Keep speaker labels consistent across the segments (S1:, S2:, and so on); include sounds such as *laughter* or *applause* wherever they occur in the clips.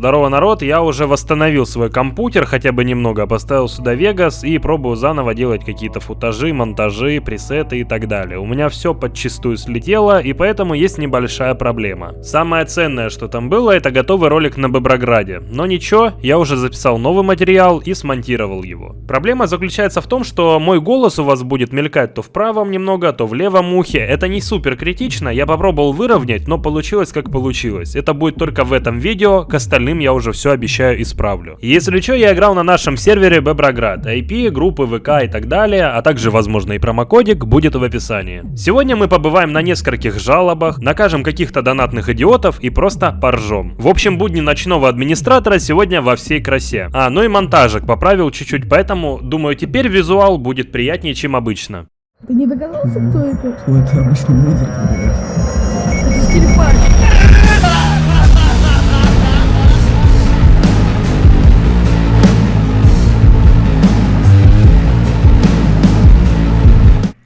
S1: Здорово, народ, я уже восстановил свой компьютер, хотя бы немного, поставил сюда Vegas и пробую заново делать какие-то футажи, монтажи, пресеты и так далее. У меня все подчистую слетело, и поэтому есть небольшая проблема. Самое ценное, что там было, это готовый ролик на Беброграде. Но ничего, я уже записал новый материал и смонтировал его. Проблема заключается в том, что мой голос у вас будет мелькать то в правом немного, то в левом ухе. Это не супер критично, я попробовал выровнять, но получилось как получилось. Это будет только в этом видео, остальным я уже все обещаю исправлю. Если что, я играл на нашем сервере Беброград, IP, группы ВК и так далее, а также, возможно, и промокодик будет в описании. Сегодня мы побываем на нескольких жалобах, накажем каких-то донатных идиотов и просто поржем. В общем, будни ночного администратора сегодня во всей красе. А, ну и монтажик поправил чуть-чуть, поэтому, думаю, теперь визуал будет приятнее, чем обычно.
S2: Ты не догадался, кто это?
S3: Ну, это обычный музыка, блядь.
S2: Это скрипач.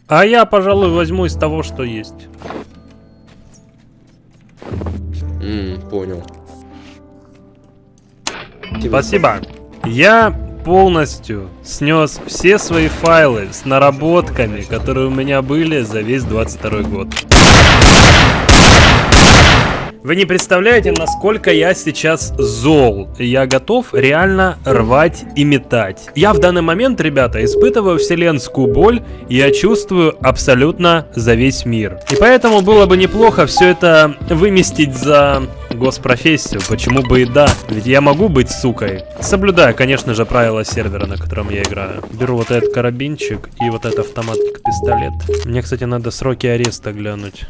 S1: А я, пожалуй, возьму из того, что есть.
S4: М, понял.
S1: Спасибо. Я полностью снес все свои файлы с наработками, которые у меня были за весь 22 год. Вы не представляете, насколько я сейчас зол. Я готов реально рвать и метать. Я в данный момент, ребята, испытываю вселенскую боль, и я чувствую абсолютно за весь мир. И поэтому было бы неплохо все это выместить за госпрофессию, почему бы и да, ведь я могу быть сукой. Соблюдая, конечно же, правила сервера, на котором я играю. Беру вот этот карабинчик и вот этот автоматик-пистолет. Мне, кстати, надо сроки ареста глянуть.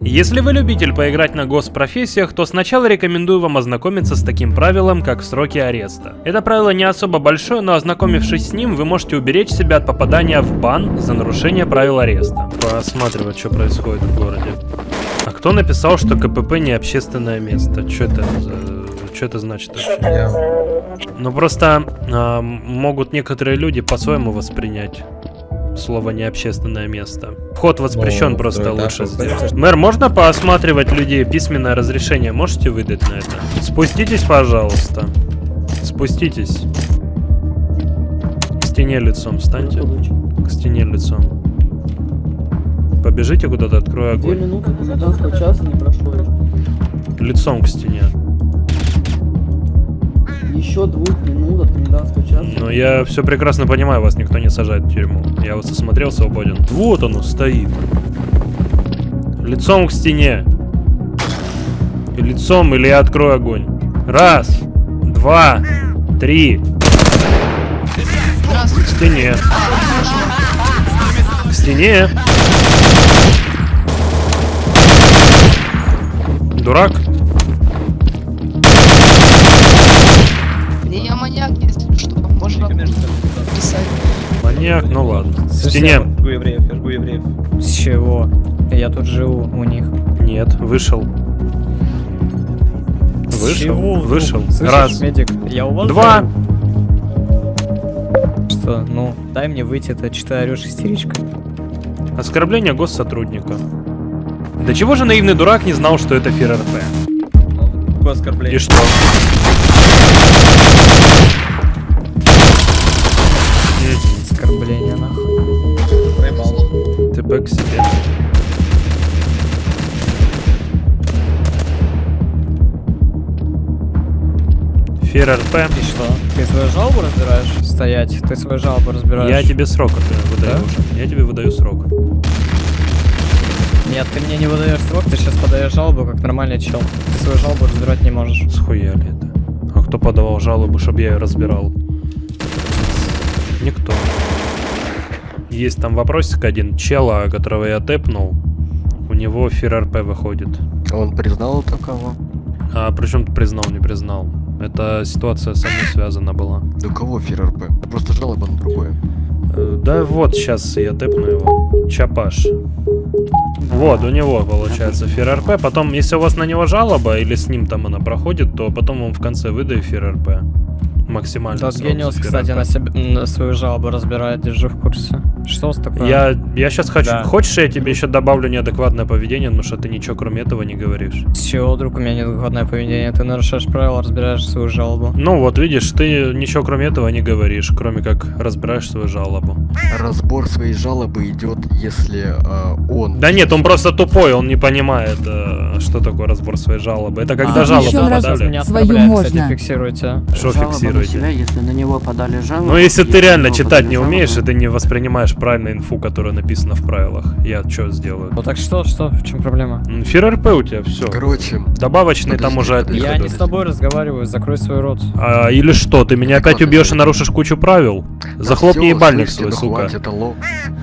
S1: Если вы любитель поиграть на госпрофессиях, то сначала рекомендую вам ознакомиться с таким правилом, как сроки ареста. Это правило не особо большое, но ознакомившись с ним, вы можете уберечь себя от попадания в бан за нарушение правил ареста. Посматривать, что происходит в городе. А кто написал, что КПП не общественное место? Что это за... Что это значит? вообще? Ну просто а, могут некоторые люди по-своему воспринять слово не общественное место. Вход воспрещен,
S4: Ну,
S1: просто
S4: да,
S1: лучше
S4: да,
S1: сделать. Мэр, можно поосматривать людей? Письменное разрешение можете выдать на это? Спуститесь, пожалуйста. Спуститесь. К стене лицом встаньте. К стене лицом. Побежите куда-то, открою
S5: Две
S1: огонь.
S5: минуты до 12 часа не прошло.
S1: Лицом к стене.
S5: Еще двух минут от комендантского часа.
S1: Но я все прекрасно понимаю, вас никто не сажает в тюрьму. Я вас осмотрел свободен. Вот оно стоит. Лицом к стене. Лицом или я открою огонь. Раз, два, три. К стене. К стене. Дурак.
S6: Маньяк,
S1: ну ладно. К стене.
S3: Жгу евреев, я жгу евреев.
S7: С чего? Я тут живу у них.
S1: Нет, вышел.
S7: С
S1: Вышел,
S7: чего
S1: вышел.
S7: Слышишь,
S1: Раз.
S7: медик, я у вас
S1: Два.
S7: живу. Что? Ну, дай мне выйти, это ты орешь истеричка?
S1: Оскорбление госсотрудника. Да чего же наивный дурак не знал, что это ФРРП?
S3: Какое оскорбление?
S1: И что? ФРРП.
S7: И что? Ты свою жалобу разбираешь? Стоять. Ты свою жалобу разбираешь?
S1: Я тебе срок выдаю
S7: Да?
S1: уже. Я тебе выдаю срок.
S7: Нет, ты мне не выдаешь срок, ты сейчас подаешь жалобу, как нормальный чел. Ты свою жалобу разбирать не можешь.
S1: Схуяли это. А кто подавал жалобу, чтобы я ее разбирал? Никто. Есть там вопросик один. Чела, которого я тэпнул, у него ФРРП выходит.
S4: Он признал такого?
S1: А причем признал, не признал. Эта ситуация со мной связана была.
S4: Да кого ФРРП? Просто жалоба на другое.
S1: Э, Да вот, сейчас я тэпну его. Чапаш. Вот, у него получается ФРРП. Потом, если у вас на него жалоба, или с ним там она проходит, то потом вам в конце выдаю ФРРП. Максимально.
S7: Тот гениус, кстати, на, себя, на свою жалобу разбирает, держу в курсе. Что вас такое?
S1: Я, я сейчас хочу...
S3: Да.
S1: Хочешь, я тебе еще добавлю неадекватное поведение, потому что ты ничего кроме этого не говоришь.
S7: С чего, друг, у меня неадекватное поведение? Ты нарушаешь правила, разбираешь свою жалобу.
S1: Ну вот, видишь, ты ничего кроме этого не говоришь, кроме как разбираешь свою жалобу.
S4: Разбор своей жалобы идет, если э, он...
S1: Да нет, он просто тупой, он не понимает, э, что такое разбор своей жалобы. Это когда
S2: А,
S1: жалобу подали.
S2: Свою
S7: оскорбляет, кстати,
S2: можно.
S7: фиксируйте.
S1: Что фиксируете?
S5: себя, если на него подали жалобу.
S1: Ну, если ты реально читать не
S5: жалобу,
S1: умеешь, и ты не воспринимаешь правильно инфу, которая написана в правилах, я что сделаю?
S7: Ну так что, что, в чем проблема?
S1: Фир РП у тебя все.
S4: Короче,
S1: Добавочный там
S4: Подожди,
S1: уже от них
S7: Я не с тобой разговариваю, закрой свой рот.
S1: А, или что, ты меня
S4: Так
S1: опять убьешь и нарушишь кучу правил?
S4: да
S1: Захлопни ебальник свой,
S4: ну
S1: сука.
S4: Хватит, алло.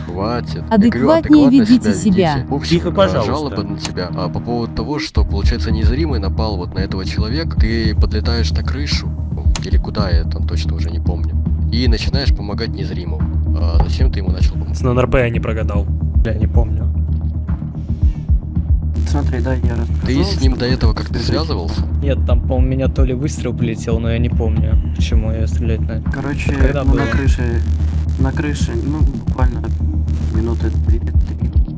S4: Хватит. Говорю,
S2: Адекватнее
S4: адекватно
S2: ведите
S4: себя
S2: себя.
S4: В общем,
S3: Тихо,
S4: э,
S3: пожалуйста.
S4: жалоба на тебя. А по поводу того, что, получается, незримый напал вот на этого человека, ты подлетаешь на крышу, или куда я там точно уже не помню, и начинаешь помогать незримому. А зачем ты ему начал помогать?
S1: С НРП я не прогадал.
S7: Бля, не помню.
S5: Смотри, да, я
S4: Ты с ним до этого как-то связывался?
S7: Нет, там, по-моему, меня то ли выстрел полетел, но я не помню, почему я стрелять на...
S5: Короче,
S7: Когда
S5: ну,
S7: было?
S5: на крыше, на крыше, ну, буквально минуты три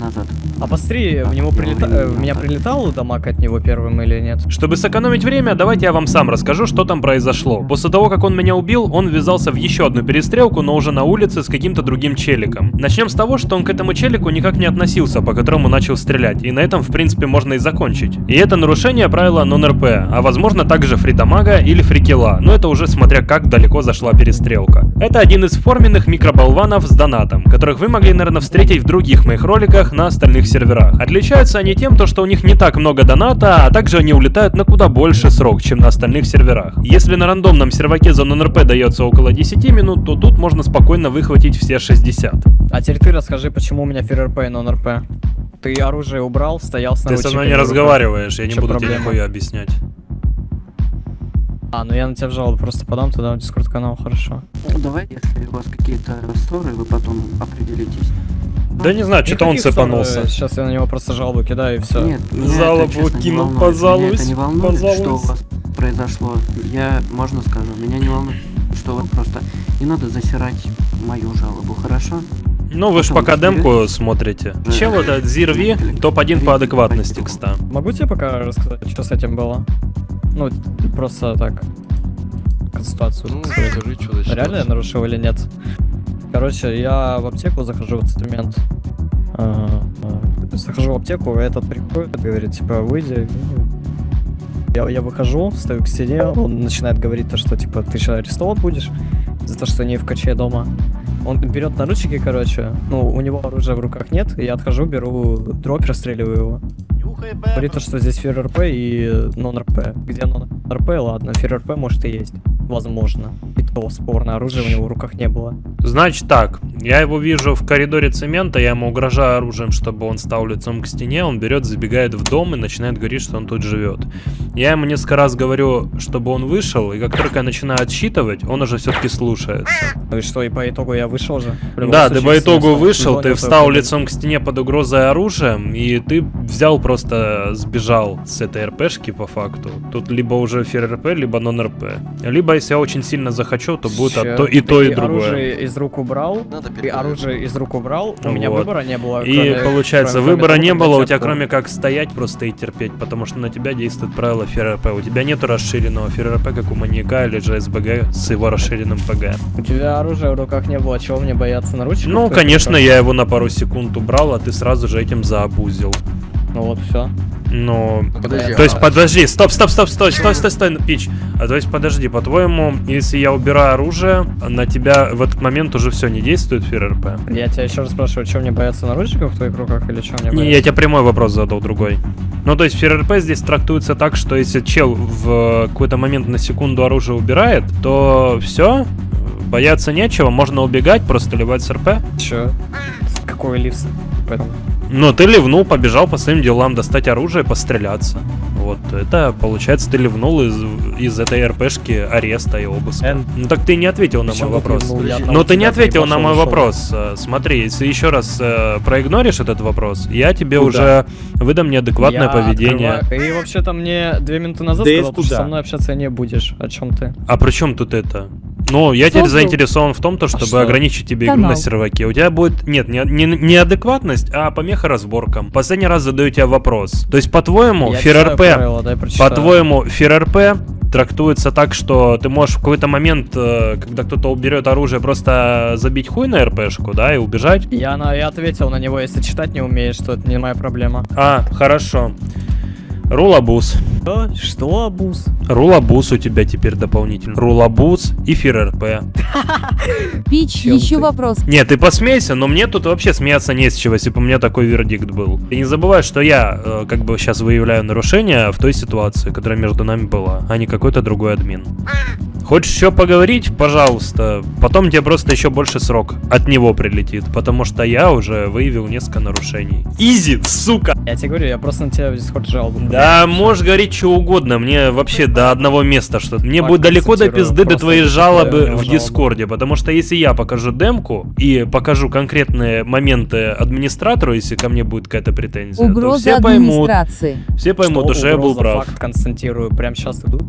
S5: назад.
S7: А посмотри, в него
S5: я
S7: прилета... э, в меня прилетал дамаг от него первым или нет?
S1: Чтобы сэкономить время, давайте я вам сам расскажу, что там произошло. После того, как он меня убил, он ввязался в еще одну перестрелку, но уже на улице с каким-то другим челиком. Начнем с того, что он к этому челику никак не относился, по которому начал стрелять, и на этом, в принципе, можно и закончить. И это нарушение правила нон-РП, а возможно также фридамага или фрикила, но это уже смотря как далеко зашла перестрелка. Это один из форменных микроболванов с донатом, которых вы могли, наверное, встретить в других моих роликах на остальных серверах. Отличаются они тем, то, что у них не так много доната, а также они улетают на куда больше срок, чем на остальных серверах. Если на рандомном серваке за нон-РП дается около 10 минут, то тут можно спокойно выхватить все 60.
S7: А теперь ты расскажи, почему у меня ФРРП и нон-РП. Ты оружие убрал, стоял с
S1: Ты со мной не разговариваешь, я не буду тебе
S7: проблема?
S1: нихуя объяснять.
S7: А, ну я на тебя в жалобу просто подам туда в дискорд канал, хорошо.
S5: Ну, давай, если у вас какие-то ссоры, вы потом определитесь.
S1: Да не знаю, что-то он цепанулся.
S7: ссор, э, Сейчас я на него просто жалобу кидаю и все.
S5: Нет, меня не
S1: кинул,
S5: волнует. Меня
S1: пожалуйста,
S5: это не волнует, что у вас произошло. Я, можно скажу, меня не волнует, что вы просто... Не надо засирать мою жалобу, хорошо?
S1: Ну вы ж
S5: Потом
S1: пока демку смотрите.
S5: Да.
S1: Чел этот Зирви, топ-1 по адекватности, кста.
S7: Могу тебе пока рассказать, что с этим было? Ну, просто так. Консультацию.
S4: Ну, скажи, что
S7: Реально я нарушил или нет? Короче, я в аптеку захожу в этот момент. А, а, Захожу в аптеку, этот приходит, говорит, типа, выйди. Я, я выхожу, стою к стене, он начинает говорить то, что, типа, ты сейчас арестован будешь за то, что не в каче дома. Он берет наручники, короче, ну, у него оружия в руках нет, я отхожу, беру дроп, расстреливаю его. Говорит то, что здесь фир РП и нон-РП. Где нон-РП, ладно, фир РП может и есть. Возможно. И то спорно, оружия у него в руках не было.
S1: Значит так, я его вижу в коридоре цемента, я ему угрожаю оружием, чтобы он стал лицом к стене, он берет, забегает в дом и начинает говорить, что он тут живет. Я ему несколько раз говорю, чтобы он вышел, и как только я начинаю отсчитывать, он уже все-таки слушается.
S7: Ну и что, и по итогу я вышел же?
S1: Да, ты
S7: случае,
S1: по итогу вышел, ты встал лицом к стене под угрозой оружием, и ты взял просто сбежал с этой РПшки по факту. Тут либо уже фир РП, либо нон РП. Либо если я очень сильно захочу, то будет
S7: Чё,
S1: то, и то,
S7: ты
S1: и другое.
S7: оружие из рук убрал,
S4: Надо переговорить.
S7: оружие из рук убрал, у меня
S1: Вот.
S7: выбора не было.
S1: И
S7: кроме-
S1: получается,
S7: кроме-
S1: выбора не было у тебя, кроме как стоять просто и терпеть, потому что на тебя действует правило ФРП. У тебя нету расширенного ФРП, как у маньяка или же СБГ с его расширенным ПГ.
S7: У тебя оружия в руках не было, чего мне бояться наручников?
S1: Ну, конечно,
S7: что?
S1: я его на пару секунд убрал, а ты сразу же этим заобузил.
S7: Ну вот, все.
S1: Ну,
S4: Подожди,
S1: то есть,
S4: а-
S1: подожди, стоп, стоп, стоп, стой, стой, стой, стой, пич. А то есть, подожди, по-твоему, если я убираю оружие, на тебя в этот момент уже все не действует ФРРП?
S7: Я тебя еще раз спрашиваю, что мне бояться наручников в твоих руках или что мне
S1: Не,
S7: бояться?
S1: я тебе прямой вопрос задал, другой. Ну, то есть ФРРП здесь трактуется так, что если чел в какой-то момент на секунду оружие убирает, то все, бояться нечего, можно убегать, просто ливать с РП.
S7: Че? Какой лифт? Поэтому...
S1: Ну, ты ливнул, побежал по своим делам, достать оружие, постреляться. Вот, это, получается, ты ливнул из, из этой РПшки ареста и обыска.
S3: Эн.
S1: Ну, так ты не ответил на мой вопрос. Но
S7: одного
S1: ты не ответил на мой вопрос. Э, Смотри, если еще раз э, проигноришь этот вопрос, я тебе
S3: Куда?
S1: уже выдам неадекватное
S7: Я
S1: поведение.
S7: открываю- И вообще-то мне две минуты назад
S3: Да
S7: сказал, что со мной общаться не будешь. О чем ты?
S1: А при чем тут это? Ну, я теперь
S2: Создал.
S1: заинтересован в том, то, чтобы
S7: что?
S1: ограничить тебе игру на серваке. У тебя будет, нет, не, не, не адекватность, а помеха разборкам. Последний раз задаю тебе вопрос. То есть, по-твоему, ФРРП,
S7: правила,
S1: по-твоему, ФРРП трактуется так, что ты можешь в какой-то момент, э, когда кто-то уберет оружие, просто забить хуй на РПшку, да, и убежать?
S7: Я, на, я ответил на него, если читать не умеешь, то это не моя проблема.
S1: А, хорошо. Рулабус.
S7: Что? Что, Абуз?
S1: Рулабус у тебя теперь дополнительно. Рулабус и ФРРП. *laughs*
S2: Пич,
S7: Чем
S2: еще
S7: ты?
S2: вопрос.
S1: Нет, ты посмейся, но мне тут вообще смеяться не с чего, если бы у меня такой вердикт был. И не забывай, что я э, как бы сейчас выявляю нарушение в той ситуации, которая между нами была, а не какой-то другой админ. Хочешь еще поговорить? Пожалуйста. Потом тебе просто еще больше срок от него прилетит, потому что я уже выявил несколько нарушений. Easy, сука!
S7: Я тебе говорю, я просто на тебя в Discord жалобу.
S1: Да, можешь говорить что угодно, мне вообще до одного места что Мне
S7: Факт
S1: будет далеко до пизды до твоей жалобы в. Дискорде, потому что если я покажу демку и покажу конкретные моменты администратору, если ко мне будет какая-то претензия, то
S2: Угроза
S1: все поймут, все поймут,
S7: Что
S1: что я был прав.
S7: Факт констатирую. Прям сейчас иду.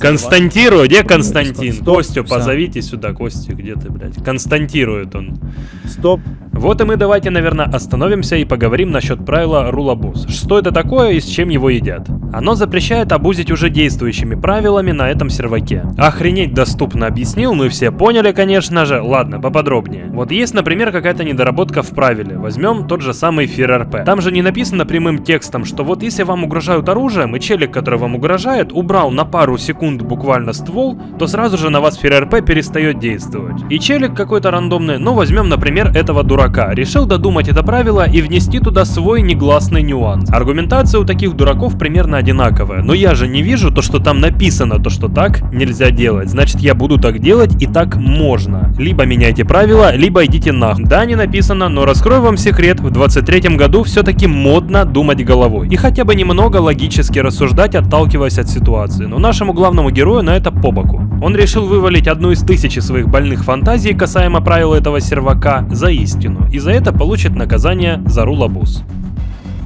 S1: Константирую, где Константин?
S7: Стоп,
S1: Костю
S7: всё.
S1: позовите сюда, Костю, где ты, блядь? Константирует он.
S3: Стоп.
S1: Вот и мы давайте, наверное, остановимся и поговорим насчет правила рулабуз. Что это такое и с чем его едят? Оно запрещает обузить уже действующими правилами на этом серваке. Охренеть доступно объяснил, мы все поняли, конечно же. Ладно, поподробнее. Вот есть, например, какая-то недоработка в правиле. Возьмем тот же самый ФРРП. Там же не написано прямым текстом, что вот если вам угрожают оружием, и челик, который вам угрожает, убрал на пару секунд буквально ствол, то сразу же на вас ФРРП перестает действовать. И челик какой-то рандомный, ну возьмем, например, этого дурака, решил додумать это правило и внести туда свой негласный нюанс. Аргументация у таких дураков примерно одинаковая, но я же не вижу то, что там написано, то, что так нельзя делать. Значит, я буду так делать и так можно. Либо меняйте правила, либо идите нахуй. Да, не написано, но раскрою вам секрет, в 23 году все-таки модно думать головой. И хотя бы немного логически рассуждать, отталкиваясь от ситуации. Но нашему главному герою на это по боку. Он решил вывалить одну из тысячи своих больных фантазий касаемо правил этого сервака за истину. И за это получит наказание за рулабуз.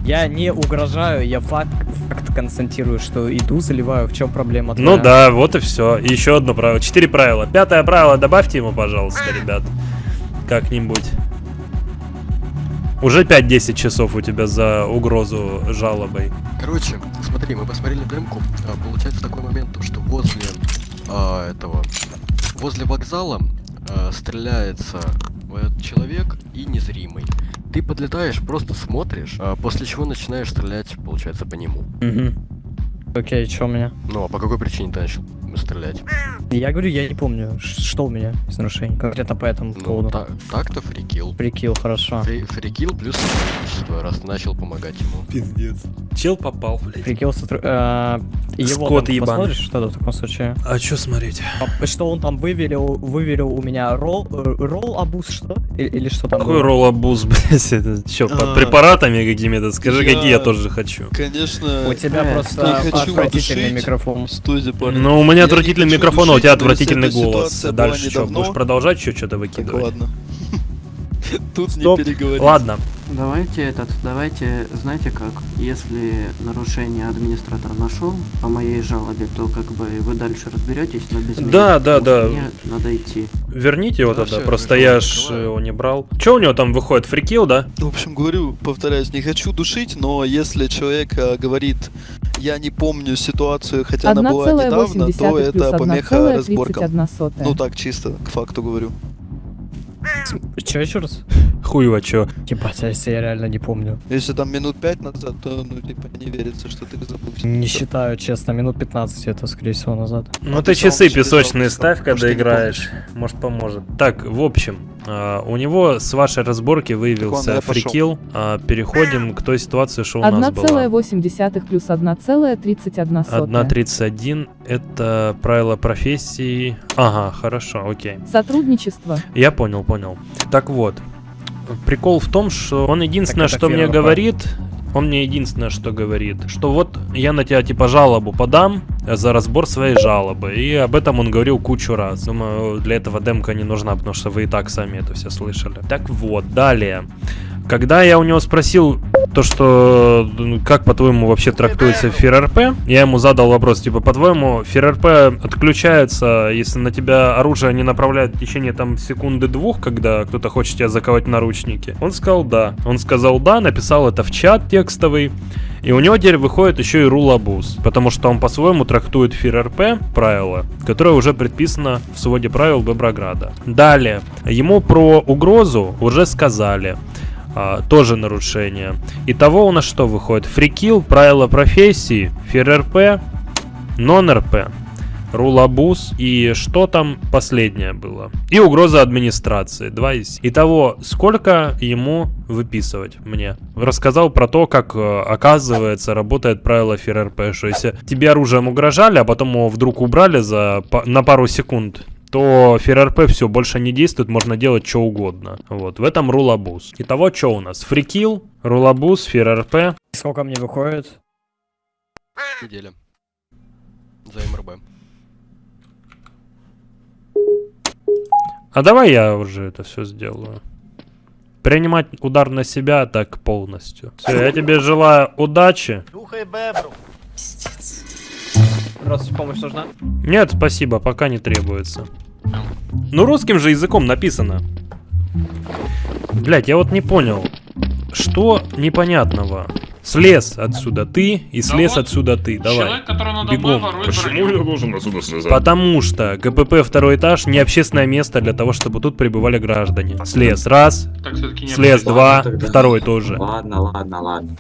S7: Я не угрожаю, я факт, факт констатирую, что иду, заливаю. В чем проблема?
S1: Ну
S7: твоя?
S1: да, вот и все. Еще одно правило. Четыре правила. Пятое правило добавьте ему, пожалуйста, ребят. Как-нибудь. Уже 5-10 часов у тебя за угрозу жалобой.
S4: Короче, смотри, мы посмотрели демку. а, Получается такой момент, то, что возле а, этого, возле вокзала а, стреляется этот человек и незримый. Ты подлетаешь, просто смотришь, а, после чего начинаешь стрелять, получается, по нему.
S7: Мгм. Окей, что у меня?
S4: Ну, а по какой причине ты начал стрелять?
S7: Я говорю, я не помню, что у меня из нарушений. Конкретно по этому
S4: Ну,
S7: поводу.
S4: та- так-то фрикил.
S7: Прикил, хорошо.
S4: Фри- Фрикил плюс сотрудничество, раз начал помогать ему.
S1: Пиздец. Чел попал, блядь.
S7: Прикил сотру... э, его
S1: Скот
S7: там
S1: ебаный.
S7: посмотришь что-то в таком случае?
S1: А что смотреть?
S7: А Что он там выверил, выверил у меня ролл, э, ролл абуз, что? Или, или что там
S1: Какой
S7: было?
S1: роллабуз, *laughs* блядь? Это что, под
S8: А,
S1: препаратами какими-то? Скажи,
S8: я-
S1: какие я тоже хочу.
S8: Конечно,
S7: У тебя просто отвратительный микрофон.
S8: студия, парни.
S1: Ну, у меня Отвратительный
S8: не хочу
S1: микрофон, а у тебя отвратительный голос. Дальше что, будешь продолжать еще что-то выкидывать?
S8: ладно. *laughs* Тут
S3: Стоп.
S8: не переговорить.
S1: Ладно,
S5: Давайте этот, давайте, знаете как, если нарушение администратор нашел по моей жалобе, то как бы вы дальше разберетесь, но без меня,
S1: Да, да, да.
S5: Мне надо идти.
S1: верните его
S4: Да,
S1: тогда, просто я ж
S4: закрываю.
S1: его не брал. Че у него там выходит, фрикил, да?
S8: В общем, говорю, повторяюсь, не хочу душить, но если человек э, говорит, я не помню ситуацию, хотя она была недавно, то
S2: 1,8
S8: это помеха разборкам.
S2: 1,31 сотая.
S8: Ну так, чисто, к факту говорю.
S7: Че еще раз?
S1: Хуево, чё.
S7: Ебать, а если я реально не помню.
S8: Если там минут пять назад, то, ну, типа, не верится, что ты забыл.
S7: Не считаю, честно, минут 15 это, скорее всего, назад.
S1: Ну
S8: А
S1: ты часы песочные ставь, когда играешь. Может поможет. Так, в общем, а, у него с вашей разборки выявился фрикил. А, Переходим к той ситуации, что у нас была.
S2: 1,8 плюс 1,31 сотая.
S1: 1.31 это правило профессии. Ага, хорошо, окей.
S2: Сотрудничество.
S1: Я понял, понял. Так вот, прикол в том, что он единственное,
S7: это
S1: что мне
S7: первое.
S1: говорит, он мне единственное, что говорит, что вот я на тебя типа жалобу подам за разбор своей жалобы. И об этом он говорил кучу раз. Думаю, для этого демка не нужна, потому что вы и так сами это все слышали. Так вот, далее. Когда я у него спросил то, что ну, как по-твоему вообще трактуется ФРРП, я ему задал вопрос, типа, по-твоему, ФРРП отключается, если на тебя оружие не направляют в течение там секунды-двух, когда кто-то хочет тебя заковать в наручники? Он сказал да. Он сказал да, написал это в чат текстовый. И у него теперь выходит еще и рулабуз, потому что он по-своему трактует ФРРП правила, которое уже предписано в своде правил Беброграда. Далее, ему про угрозу уже сказали. А, тоже нарушение. Итого у нас что выходит? Фрикил, правила профессии, ФРРП, нон-РП, рулабуз и что там последнее было? И угроза администрации. Два из... Итого, сколько ему выписывать мне? Рассказал про то, как, э, оказывается, работает правило ФРРП, что если тебе оружием угрожали, а потом его вдруг убрали за, на пару секунд, то ФРРП все больше не действует, можно делать что угодно. Вот, в этом рулабуз. Итого, что у нас? Фрикил, рулабуз, ФРРП.
S7: Сколько мне выходит?
S4: Неделя. За МРБ.
S1: А давай я уже это все сделаю. Принимать удар на себя так полностью. Все, я тебе желаю удачи.
S3: Здравствуйте, помощь нужна?
S1: Нет, спасибо, пока не требуется. Ну, русским же языком написано. Блять, я вот не понял. Что непонятного? Слез отсюда ты и слез
S9: вот
S1: отсюда ты. Давай.
S9: Человек, который надо
S1: Бегом.
S9: мной броню.
S10: я должен отсюда слезать?
S1: Потому что КПП второй этаж не общественное место для того, чтобы тут прибывали граждане. Слез раз,
S9: Так не
S1: слез
S9: было.
S1: два,
S11: тогда.
S1: второй тоже.
S11: Ладно, ладно, ладно.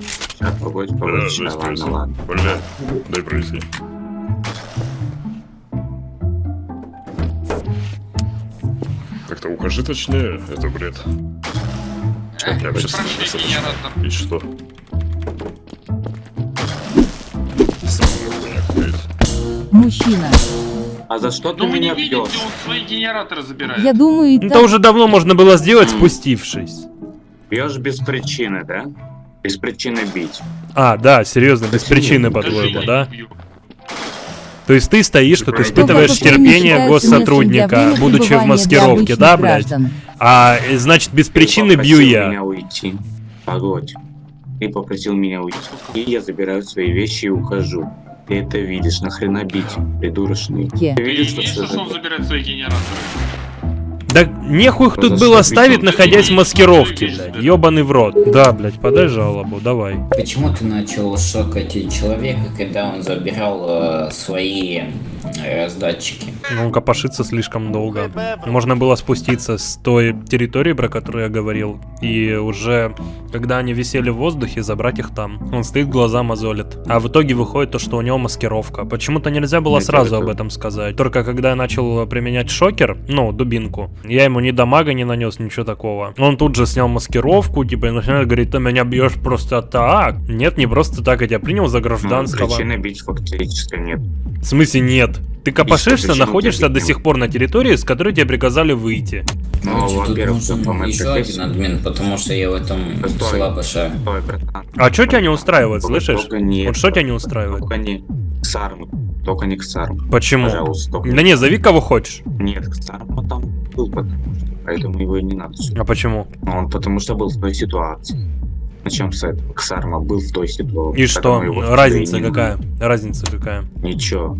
S11: Сейчас, погодь, погодь,
S10: жесть
S11: ладно,
S10: происходит.
S11: ладно.
S10: Бля, дай пройти. Как-то укажи точнее, это бред. Я. И что?
S2: Мужчина.
S11: А за что ты
S9: Ну вы не
S11: меня
S9: видите,
S11: бьешь?
S9: он свои генераторы забирает.
S2: Я думаю,
S1: Это
S2: так...
S1: уже давно можно было сделать, спустившись.
S11: Бьешь без причины, да? Без причины бить.
S1: А, да, серьезно, без причины, по-твоему, да? То есть ты стоишь, тут
S10: Кто
S1: испытываешь терпение госсотрудника, будучи в маскировке, да, блядь?
S2: граждан.
S1: А, э, значит, без
S11: Ты
S1: причины бью я.
S11: меня уйти. Погодь. Ты попросил меня уйти. И я забираю свои вещи и ухожу. Ты это видишь, нахрена бить, придурочный. Ты
S9: Ты
S11: видишь, что
S9: что он забирает свои генераторы?
S1: Да нехуй их тут было ставить, находясь в маскировке, блядь. Ёбаный в рот. Да, блядь, подай жалобу, давай.
S12: Почему ты начал шокать человека, когда он забирал э, свои э, раздатчики?
S1: Ну, копошиться слишком долго. Можно было спуститься с той территории, про которую я говорил, и уже, когда они висели в воздухе, забрать их там. Он стоит, глаза мозолит. А в итоге выходит то, что у него маскировка. Почему-то нельзя было
S11: Это
S1: сразу
S11: это-
S1: об этом сказать. Только когда я начал применять шокер, ну, дубинку, я ему ни дамага не нанес, ничего такого. Он тут же снял маскировку, типа, и начинает говорить, ты меня бьешь просто так. Нет, не просто так, я тебя принял за
S11: Ну,
S1: гражданского.
S11: причины бить фактически нет.
S1: В смысле нет? Ты копошишься, находишься до сих пор на территории, с которой тебе приказали выйти.
S11: Ну,
S12: тут
S11: во-первых,
S12: еще один админ, потому что я в этом
S11: Стой.
S12: слабо шарю.
S1: А что тебя не устраивает, слышишь? Вот что тебя не устраивает?
S11: Только не к Сарму. Только не к Сарму.
S1: Почему?
S11: Пожалуйста, только
S1: Да не, зови кого хочешь.
S11: Нет, к Сарму там был, что. Поэтому его и не надо. сюда.
S1: А почему?
S11: Он потому что был в той ситуации. Начнем с этого. Ксарма был в той ситуации.
S1: И что? Разница какая? Разница какая?
S11: надо. Ничего.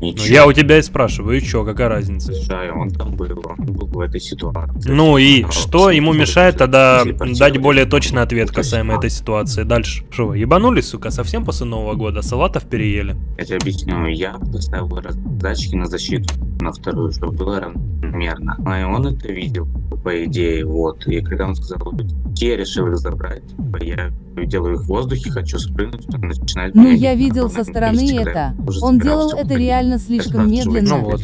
S11: Ничего.
S1: я у тебя и спрашиваю, и чё, какая разница?
S11: Слушай, он там был, он был в этой ситуации.
S1: Ну и
S11: А,
S1: что ему мешает тогда дать более точный ответ касаемо этой ситуации? Дальше. Что, вы ебанулись, сука, совсем после Нового года? Салатов переели?
S11: Я тебе объясню, я поставил раздатчики на защиту, на вторую, чтобы было равномерно. А и он это видел, по идее, вот. И когда он сказал, я решил их забрать. Типа, Я делаю их в воздухе, хочу спрыгнуть, он начинает...
S2: Ну, я видел со стороны это. Он делал это
S11: уходить.
S2: Реально слишком медленно.
S1: Ну вот.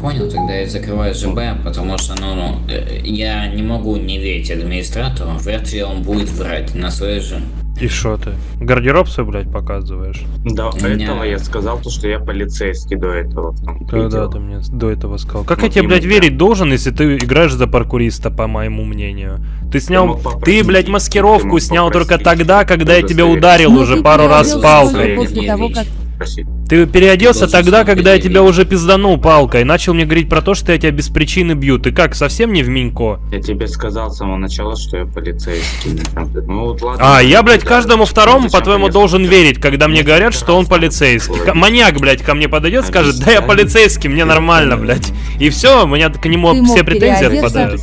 S12: Понял, тогда я закрываю ЖБ, потому что, ну, ну, э, я не могу не верить администратору, вряд ли он будет врать на своей же.
S1: И что ты? Гардероб свой, блядь, показываешь?
S11: До
S12: У меня-
S11: этого я сказал то, что я полицейский до этого. и
S1: Когда
S11: дело.
S1: ты мне до этого сказал? Как
S11: Вот
S1: я тебе, блядь, верить должен, если ты играешь за паркуриста, по моему мнению? Ты снял... Ты, блядь,
S11: ты
S1: маскировку
S11: мог
S1: снял только тогда, когда я тебя ударил
S2: Ну,
S1: уже
S2: ты
S1: пару раз палкой.
S2: после того, как...
S11: Спросить.
S1: Ты переоделся
S12: Должен
S1: тогда, когда я тебя уже пизданул палкой. Начал мне говорить про то, что я тебя без причины бью. Ты как, совсем не в Минько?
S11: Я тебе сказал с самого начала, что я полицейский. Ну вот ладно.
S1: А, я, блядь, каждому второму,
S11: зачем
S1: по-твоему, должен верить, когда мне говорят, что он полицейский. К- Маньяк, блядь, ко мне подойдет, скажет, да я полицейский, мне нормально, блядь. И все, у меня к нему все претензии отпадают.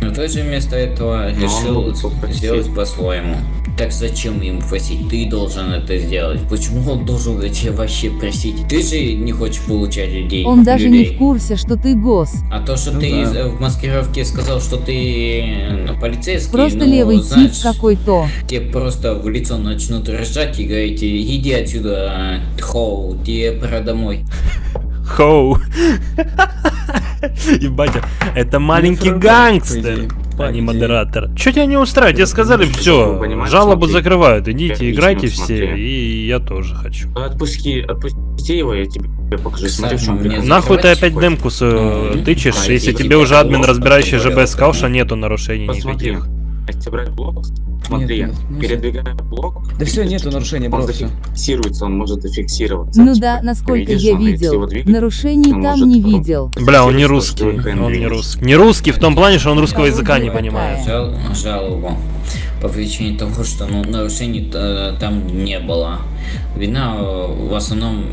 S12: Но ты же вместо этого решил сделать по-своему. Так зачем ему просить? Ты должен это сделать. Почему он должен тебя вообще просить? Ты же не хочешь получать людей.
S2: Он даже не
S12: людей.
S2: в курсе, что ты гос.
S12: А то, что
S7: Ну
S12: ты
S7: да.
S12: э, в маскировке сказал, что ты э, полицейский,
S2: Просто
S12: ну,
S2: левый тип какой-то.
S12: тебе просто в лицо начнут ржать и говорить, иди отсюда, хоу, тебе пора домой.
S1: Хоу. *laughs* Ебать, это маленький гангстер. А не модератор. Че тебя не устраивает? Тебе сказали, все, жалобу закрывают, идите, играйте все, и я тоже хочу.
S11: Отпусти, отпусти его, я тебе покажу. Смотри, в чем
S1: Нахуй ты опять демку свою
S12: Ну,
S1: тычешь,
S12: а
S1: если тебе уже админ, разбирающий ЖБ, сказал, что нету нарушений никаких.
S11: Если брать блок, смотри,
S7: нет, нет.
S11: передвигая блок,
S7: Да все, нету нарушений,
S11: он
S7: бро, все.
S11: зафиксируется, он может зафиксироваться.
S2: Ну
S11: Типа,
S2: да, насколько
S11: видишь,
S2: я
S11: он,
S2: видел.
S11: двигать,
S2: Нарушений
S11: он
S2: там
S11: может
S2: не видел.
S1: Бля, он не русский, он не русский. Не русский в том плане, что он русского языка не понимает.
S12: Жал, жалобу по причине того, что ну, нарушений э, там не было. Вина э, в основном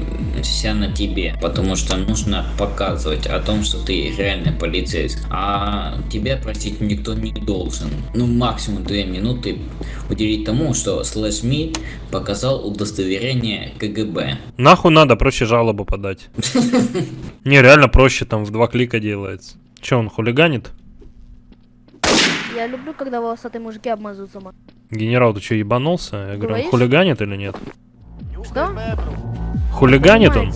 S12: вся на тебе, потому что нужно показывать о том, что ты реальный полицейский. А тебя просить никто не должен. Ну, максимум две минуты уделить тому, что слэш ми показал удостоверение КГБ.
S1: Нахуй надо проще жалобу подать. *laughs* Не, реально проще, там в два клика делается. Че, он хулиганит?
S13: Я люблю, когда волосатые мужики обмазываются. ма-
S1: Генерал, ты что, ебанулся? Я говорю, он хулиганит или нет?
S13: Что?
S1: Хулиганит он?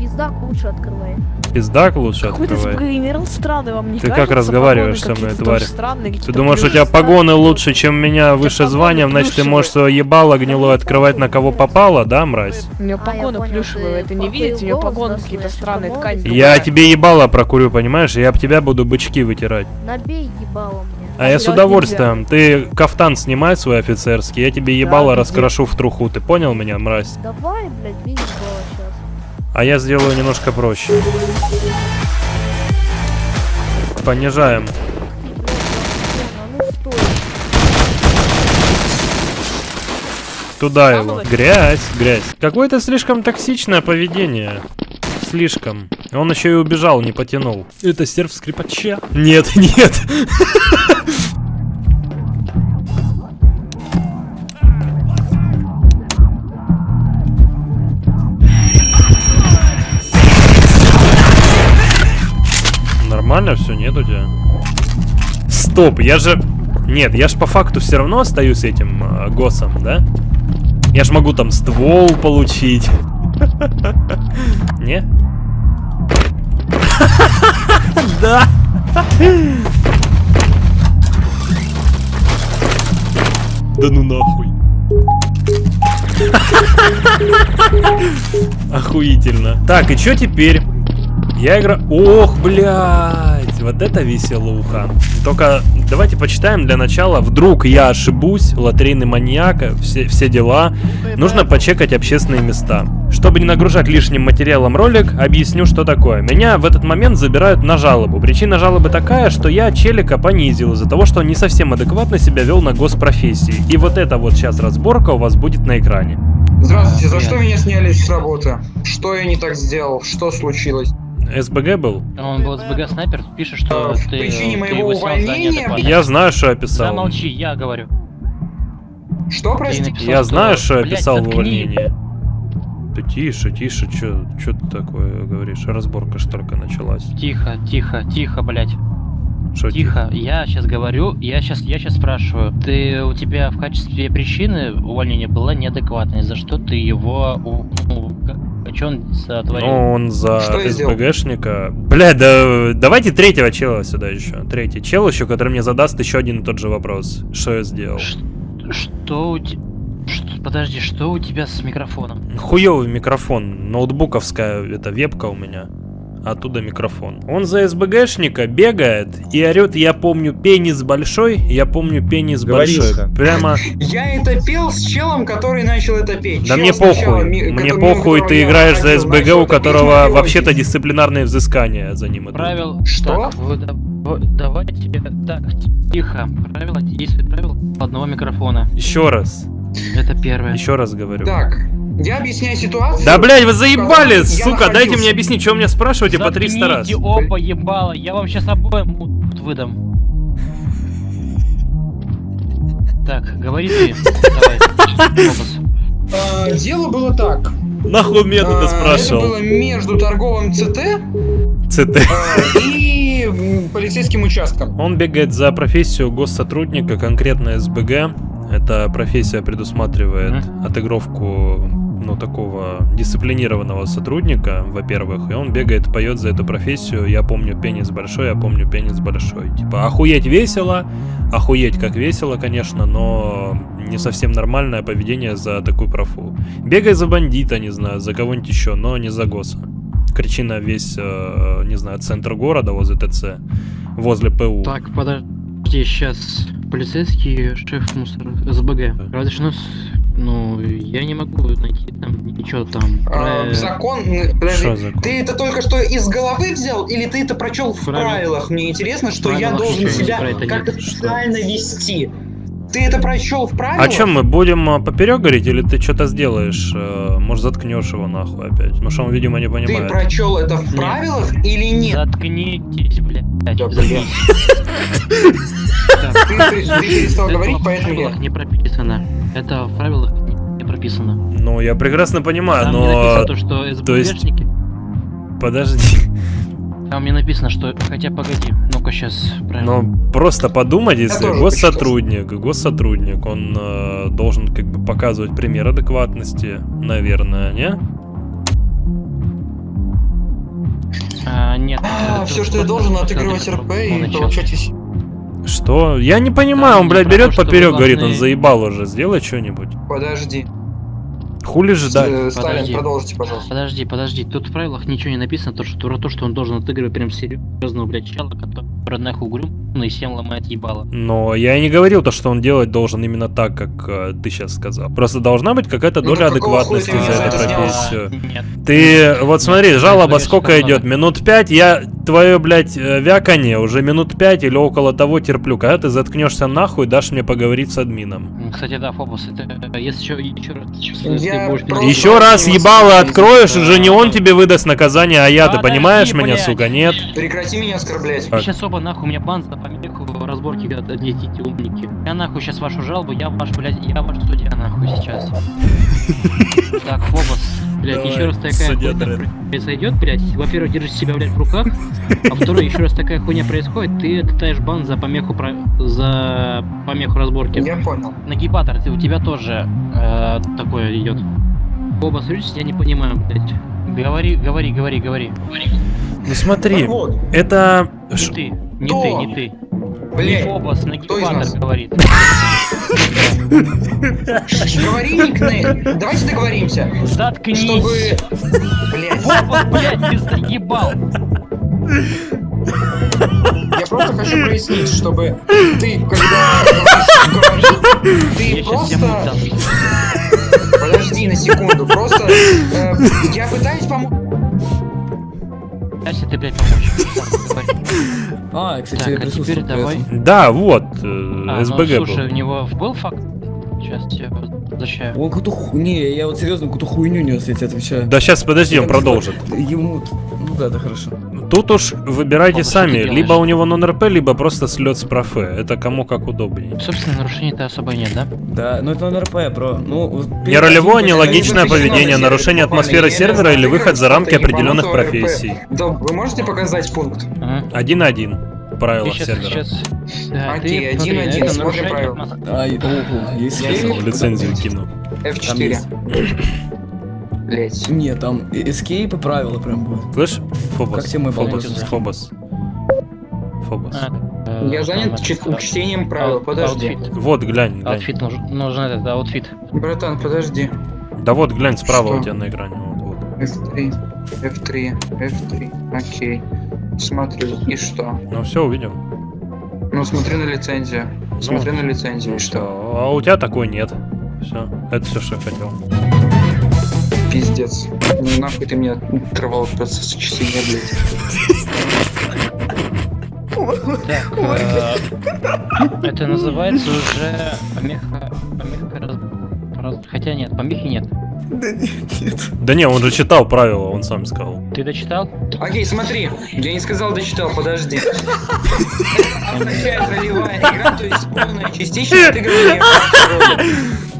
S13: Пиздак лучше открывай.
S1: Пиздак лучше
S6: Какой-то
S1: открывает.
S6: генерал странный вам не
S1: Ты как
S6: кажется?
S1: разговариваешь
S6: Погоны
S1: со мной, тварь?
S6: странные,
S1: Ты думаешь, у тебя погоны лучше, чем меня выше званием, значит ты можешь свое ебало гнилое открывать на кого попало, да, мразь?
S6: У нее
S13: А,
S6: погоны
S13: понял,
S6: плюшевые,
S13: ты
S6: это не видите? У нее погоны какие-то странные,
S13: молодости.
S1: Я тебе ебало прокурю, понимаешь? Я об тебя буду бычки вытирать.
S13: Набей ебало мне.
S1: А я с удовольствием. Ты кафтан снимай свой офицерский, я тебе ебало
S6: иди.
S1: раскрошу в труху. Ты понял меня, мразь?
S13: Давай, блядь, ебало сейчас.
S1: А я сделаю немножко проще. Понижаем. Туда его. Грязь, грязь. Какое-то слишком токсичное поведение. Слишком. Он еще и убежал, не потянул. Это серф скрипача? Нет, *laughs* нет. Нормально все, нет у тебя? Стоп, я же... Нет, я ж по факту все равно остаюсь этим э, госом, да? Я ж могу там ствол получить. Не? *laughs* Да. Да ну нахуй. *laughs* Охуительно. Так, и что теперь? Я играю... Ох, блядь, вот это веселуха. Только давайте почитаем для начала. Вдруг я ошибусь, лотерейный маньяк, все, все дела. Нужно почекать общественные места. Чтобы не нагружать лишним материалом ролик, объясню, что такое. Меня в этот момент забирают на жалобу. Причина жалобы такая, что я челика понизил из-за того, что он не совсем адекватно себя вел на госпрофессии. И вот эта вот сейчас разборка у вас будет на экране.
S14: Здравствуйте, за что меня сняли с работы? Что я не так сделал? Что случилось?
S1: СБГ был?
S3: Он был СБГ снайпер, пишет, что
S14: в
S3: ты,
S14: причине
S3: ты
S14: моего
S3: его снял за
S14: увольнения.
S1: Я знаю, что я писал.
S3: Замолчи, я говорю.
S14: Что,
S3: Ты
S14: простите?
S3: написал,
S1: Я
S3: что-
S1: знаю, что я писал в увольнении. Ты тише, тише, чё, чё ты такое говоришь? Разборка ж только началась.
S3: Тихо, тихо, тихо, блядь.
S1: Шо
S3: Тихо, я сейчас говорю, я сейчас, я сейчас спрашиваю. Ты, у тебя в качестве причины увольнения была неадекватность, за что ты его, у- ну, как- что он сотворил?
S1: Ну, он за
S14: Что?
S1: СБГшника. Бля, да давайте третьего чела сюда еще. Третий чел еще, который мне задаст еще один и тот же вопрос. Что я сделал?
S3: Ш- Что у тебя... Подожди, что у тебя с микрофоном?
S1: Хуёвый микрофон, ноутбуковская, это вебка у меня. Оттуда микрофон. Он за СБГшника бегает и орет, я помню пенис большой, я помню пенис большой.
S7: Говоришь.
S1: Прямо, *laughs*
S14: Я это пел с челом, который начал это петь.
S1: да
S14: Чел
S1: мне
S14: сначала,
S1: похуй,
S14: ми-
S1: мне похуй, ты играешь за СБГ, у которого вообще-то дисциплинарные взыскания за ним идут.
S3: Правил...
S14: Что?
S3: Так, вы да- вы- давайте... Так, тихо. Правила действует правил одного микрофона.
S1: Еще раз,
S3: Это первое.
S1: еще раз говорю.
S14: Так, я объясняю ситуацию.
S1: Да, блядь, вы заебали,
S14: Я
S1: сука, дайте
S14: находился-
S1: мне объяснить, что вы меня спрашиваете по 300 раз.
S3: Оба ебала, я вам сейчас обоим выдам. Так, говори ты. *laughs* Давай.
S14: А, Дело было так.
S1: Нахуй метода
S14: А, Это
S1: спрашивал.
S14: было между торговым ЦТ
S1: ЦТ.
S14: а, и полицейским участком.
S1: Он бегает за профессию госсотрудника, конкретно СБГ. Эта профессия предусматривает отыгровку ну, такого дисциплинированного сотрудника, во-первых, и он бегает, поет за эту профессию. Я помню пенис большой, я помню пенис большой. Типа, охуеть весело, охуеть как весело, конечно, но не совсем нормальное поведение за такую профу. Бегай за бандита, не знаю, за кого-нибудь еще, но не за госса. Кричи на весь, э, не знаю, центр города возле ТЦ, возле ПУ.
S3: Так, подожди, сейчас полицейский шеф мусор СБГ. Разрешено Ну, я не могу найти там ничего там.
S14: А,
S3: про-
S14: Закон... м, Подожди,
S1: Что закон?
S14: ты это только что из головы взял или ты это прочел в
S3: Правильно.
S14: правилах? Мне интересно, что я
S3: Правилах
S14: должен
S3: ничего
S14: себя как-то
S3: нет.
S14: специально вести. Ты это прочел в правилах?
S1: А чем мы будем а, поперек говорить, или ты что-то сделаешь? Э, Может, заткнешь его нахуй опять? Потому что он, видимо, не
S14: Ты
S1: понимает.
S14: прочел это в
S3: Нет.
S14: правилах или нет?
S3: Заткнитесь, блядь. *laughs*
S14: Ты, ты- ты перестал говорить, поэтому я...
S3: не прописано. Это в правилах не прописано.
S1: Ну, я прекрасно понимаю,
S3: Там не
S1: но...
S3: написано то, что
S1: то есть-. Подожди.
S3: Там не написано, что... Хотя, погоди. Ну-ка, сейчас. Правильно.
S1: Ну, просто подумать, если госсотрудник, госсотрудник, он э, должен как бы показывать пример адекватности, наверное, не?
S3: А, нет.
S14: А, все, что я должен отыгрывать РП и получать
S1: Что? Я не понимаю, он, блядь, берет поперек, говорит, он заебал уже, сделай что-нибудь.
S14: Подожди.
S1: Хули ждать?
S14: Э, Сталин,
S3: Подожди.
S14: продолжите, пожалуйста.
S3: Подожди, подожди, тут в правилах ничего не написано, то, что, то, что он должен отыгрывать прям серьезного, блядь, чела, который нахуй угрюм и всем ломает ебало.
S1: Но я и не говорил то, что он делать должен именно так, как э, ты сейчас сказал. Просто должна быть какая-то
S14: Ну,
S1: доля
S14: какого
S1: адекватности за эту профессию.
S3: Нет.
S1: Ты, вот смотри, жалоба
S3: говоришь,
S1: сколько идет?
S3: надо.
S1: Минут пять, я твое, блядь, э, вяканье уже минут пять или около того терплю. Когда ты заткнешься нахуй, дашь мне поговорить с админом.
S3: Кстати, да, Фобос, это э, если еще, еще раз, если
S14: Я
S3: будешь
S1: Еще раз ебало откроешь, уже не он тебе выдаст наказание, а я, ты понимаешь меня,
S3: блядь.
S1: сука, нет?
S14: Прекрати меня оскорблять.
S3: Сейчас оба нахуй у меня бан помеху разборки отнесите умники. Я нахуй сейчас вашу жалобу, я ваш, блядь, я ваш судья нахуй сейчас. *laughs* Так, Фобос, блядь, еще раз такая хуйня произойдет, блядь. Во-первых, держи себя, блядь, в руках. А второе, еще раз такая хуйня происходит, ты отдаешь бан за помеху про... за помеху разборки.
S14: Я понял.
S3: Нагибатор, ты, у тебя тоже э, такое идет. Фобос, видишь, я не понимаю, блядь. Говори, говори, говори, говори.
S1: Ну смотри,
S14: Так вот,
S1: это...
S3: Ты, не
S14: Кто?
S3: ты, не ты.
S14: Блядь,
S3: Фобос, нагибатор говорит.
S14: говори никнейм. Давайте договоримся.
S3: Заткнись!
S14: Чтобы... Блядь,
S3: Фобос, блядь, ты заебал!
S14: я просто хочу прояснить, чтобы ты, когда говоришь «говори», ты
S3: Я
S14: просто... Подожди на секунду, просто... э, я пытаюсь помочь...
S3: Пытайся ты, блядь, помочь.
S7: А, кстати,
S3: Так, а теперь давай.
S1: Да, вот, э,
S3: А, ну,
S1: СБГ был.
S3: слушай, у него был факт? Сейчас я возвращаю.
S7: Он какую-то ху... Не, я вот серьезно какую-то хуйню нес, я тебе отвечаю.
S1: Да сейчас, подожди, он продолжит.
S7: Ему... Ну да, да, хорошо.
S1: Тут уж выбирайте
S3: Папа,
S1: сами, либо у него нон-РП, либо просто слет с профе. Это кому как удобнее.
S3: Собственно, нарушений-то особо нет, да?
S7: Да, ну это НРП, бро. Ну,
S1: Не ролевое, нелогичное
S14: Вы
S1: поведение, нарушение атмосферы сервера или выход за рамки определенных профессий.
S14: Да, вы можете показать пункт?
S1: Один-один. Правила
S3: сейчас,
S1: сервера.
S3: сейчас... Да,
S14: Окей, один-один, смотрим правила.
S7: Ай,
S1: Лицензию кину.
S7: Там
S14: F4. Блять.
S7: Не, там escape и правила прям будут.
S1: Слышь, Фобос,
S7: Как все мы
S1: Фобос, Фобос. Фобос.
S3: А, э,
S14: Я занят чтением правил, подожди.
S3: outfit.
S1: Вот, глянь, глянь.
S3: Outfit нужен, нужен этот, outfit.
S14: Братан, подожди.
S1: Да вот, глянь, справа
S14: Что?
S1: у тебя на экране. Вот, вот.
S14: F3, F3, F3, окей. Смотрю, и что?
S1: Ну все, увидел.
S14: Ну, смотрю на лицензию. Смотрю на лицензию, и что?
S1: А у тебя такой нет. Все, это все, что я хотел.
S14: Пиздец. Ну нахуй ты меня оторвал просто с чтения, блядь.
S3: Так, э, это называется уже помеха... помеха раз- раз- Хотя нет, помехи нет.
S7: Да нет, нет.
S1: Да не, он же читал правила, он сам сказал.
S3: Ты дочитал?
S14: Окей, смотри. Я не сказал, дочитал, подожди. *laughs* Означает ролевая игра, то есть полная частичная отыгрывание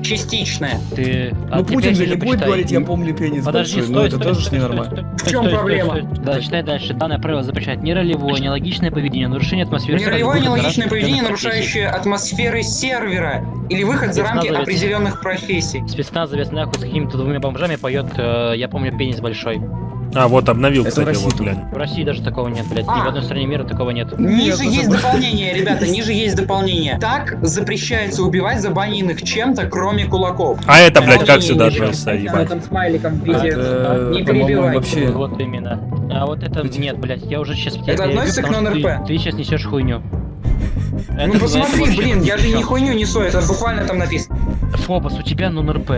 S14: роли. Частичная.
S3: Ты... а
S7: Ну
S3: теперь
S7: Путин же не будет говорить, я помню пенис
S3: Подожди,
S7: большой,
S3: стой,
S7: но это
S3: стой,
S7: тоже ненормально.
S14: В чем проблема?
S3: стой. Да, читай дальше. Данное правило запрещает ни ролевое, ни логичное поведение, нарушение атмосферы.
S14: Неролевое, нелогичное поведение, нарушающее атмосферы сервера или выход за рамки определенных профессий.
S3: профессий. Спецназовец нахуй с какими-то двумя бомжами поет, э, я помню, пенис большой.
S1: А, вот обновил,
S7: Это в
S1: кстати,
S7: России
S1: вот, глянь.
S3: В России даже такого нет, блядь. Ни
S14: А.
S3: в одной стране мира такого нет.
S14: Ниже
S7: Нет,
S14: есть
S7: это-
S14: дополнение, *laughs* ребята, ниже есть дополнение. Так запрещается убивать забаненных чем-то, кроме кулаков.
S1: А это, блядь, как сюда относится, ебать?
S14: Там смайликом в виде
S7: Это,
S14: «не перебивай».
S7: вообще...
S3: Вот именно. А вот это нет, блядь, я уже сейчас
S14: Это относится к нон-РП?
S3: Ты, ты сейчас несешь хуйню. Это
S14: Ну посмотри, блин, я же не хуйню несу, это буквально там написано.
S3: Фобос, у тебя нон-РП.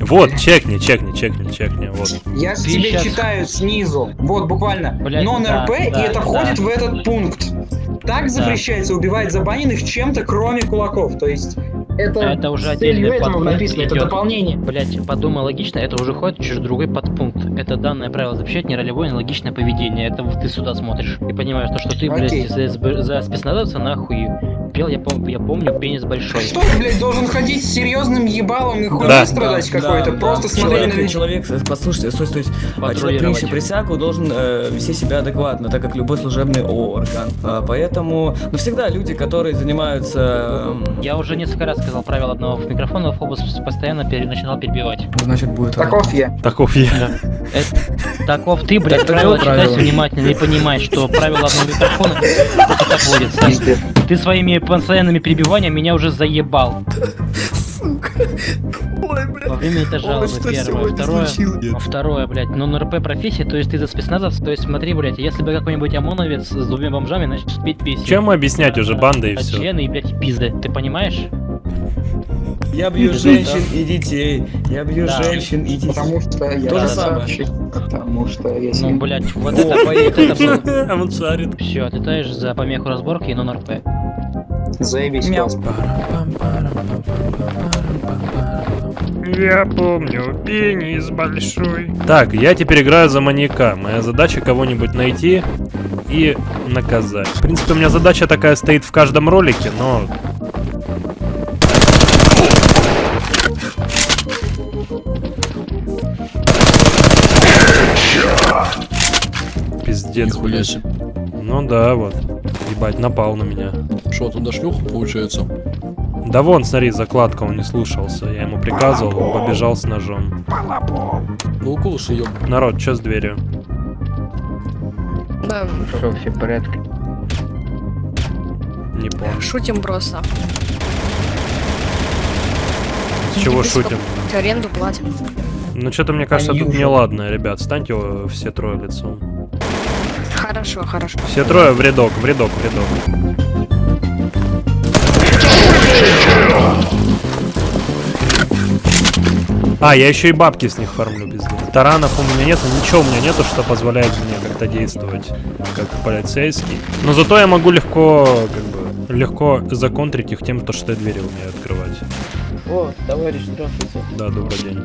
S1: Вот, чекни, чекни, чекни, чекни, вот.
S14: Я
S3: Ты
S14: тебе
S3: щас-
S14: читаю снизу. Вот буквально.
S3: Блядь,
S14: Нон-РП,
S3: да,
S14: и
S3: да,
S14: это
S3: да.
S14: входит в этот пункт. Так запрещается убивать забаненных чем-то, кроме кулаков. То есть это,
S3: Это уже отдельный подпункт
S14: написано, это
S3: идет.
S14: дополнение.
S3: Блять, подумай логично, это уже ходит через другой подпункт. Это данное правило запрещает неролевое, нелогичное поведение. Это вот ты сюда смотришь и понимаешь, то, что ты,
S14: Окей.
S3: блядь, за, за спецназовца нахуй пел, я, пом- я помню, пенис большой.
S14: Что ты, блядь, должен ходить с серьезным ебалом и хуйней
S1: Да.
S14: страдать какой-то?
S7: Да,
S14: Просто
S7: да.
S14: смотреть на
S7: человек,
S14: людей.
S7: человек, э, послушайте, стой, стой. А человек, принявший присягу, должен э, вести себя адекватно, так как любой служебный орган. А, поэтому, ну, всегда люди, которые занимаются... эм,
S3: Я уже несколько раз сказал правило одного в микрофон, но Фобос постоянно пере- начинал перебивать.
S7: Значит, будет...
S14: Таков я.
S1: Таков я.
S3: Это- Таков ты, блядь, правила читать внимательно и понимать, что правило одного микрофона это так водится. Ты своими постоянными перебиваниями меня уже заебал.
S7: Ой, блядь.
S3: Во время этой жалобы
S7: что
S3: первое, второе,
S7: случилось?
S3: второе, блядь, ну на РП профессии, то есть ты за спецназовца, то есть смотри, блядь, если бы какой-нибудь ОМОНовец с двумя бомжами начал петь песни.
S1: Чем объяснять уже банда и
S3: а
S1: все?
S3: члены и, блядь, пизды, ты понимаешь?
S7: Я бью женщин и детей. Я бью
S3: Да.
S7: женщин и детей.
S14: Потому что я
S7: То же
S14: красавчик, Потому что я
S3: Ну, блядь, вот это.
S1: А *laughs* он шарит.
S3: Все, отлетаешь за помеху разборки и нон РП.
S14: Заебись.
S1: Я помню, пенис большой. Так, я теперь играю за маньяка. Моя задача кого-нибудь найти и наказать. В принципе, у меня задача такая стоит в каждом ролике, но... Пиздец, блядь. Ну да, вот. Ебать, напал на меня.
S4: Что, туда шлюха получается?
S1: Да вон, смотри, закладка, он не слушался. Я ему приказывал, он побежал с ножом.
S4: Ну, укус ее.
S1: Народ, что с дверью?
S6: Да,
S3: Что, все в порядке?
S1: Не помню.
S6: шутим просто.
S1: С чего шутим?
S6: Аренду платим.
S1: Ну что-то мне кажется,
S14: Они
S1: тут
S14: уже-
S1: неладно, ребят. Станьте все трое лицом.
S6: Хорошо, хорошо.
S1: Все трое в рядок, в рядок, в рядок. А, я еще и бабки с них фармлю, пиздец. Таранов у меня нету, ничего у меня нету, что позволяет мне как-то действовать как полицейский. Но зато я могу легко, как бы, легко законтрить их тем, то, что я двери умею открывать.
S5: О, товарищ, здравствуйте.
S1: Да, добрый день.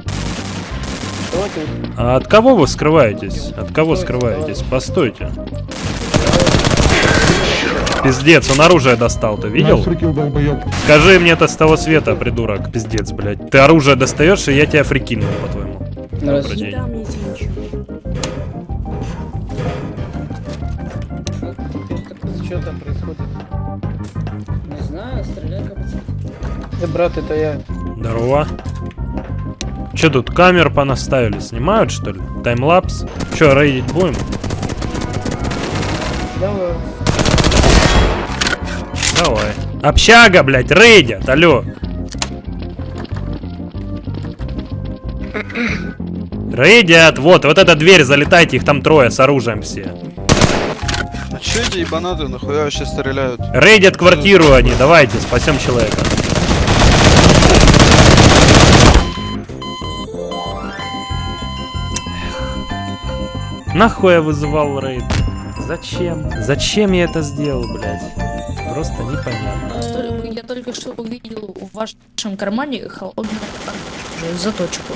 S1: А от кого вы скрываетесь? От кого скрываетесь? Постойте. Пиздец, он оружие достал, ты видел? Скажи мне это с того света, придурок. Пиздец, блядь. Ты оружие достаешь, и я тебя фрикину, по-твоему. День.
S5: Что там происходит? Не знаю, стреляй как Да, брат, это я.
S1: Здорово. Че тут, камер понаставили? Снимают, что ли? Таймлапс? Че, рейдить будем?
S5: Давай.
S1: Давай. Общага, блядь, рейдят, алло. Рейдят, вот, вот эта дверь, залетайте, их там трое с оружием все.
S8: Че эти ебанаты нахуя вообще стреляют?
S1: Рейдят квартиру они, давайте, спасем человека. Нахуй я вызывал рейд? Зачем? Зачем я это сделал, блядь? Просто непонятно.
S15: Я только что увидел в вашем кармане холодную оружие, заточку.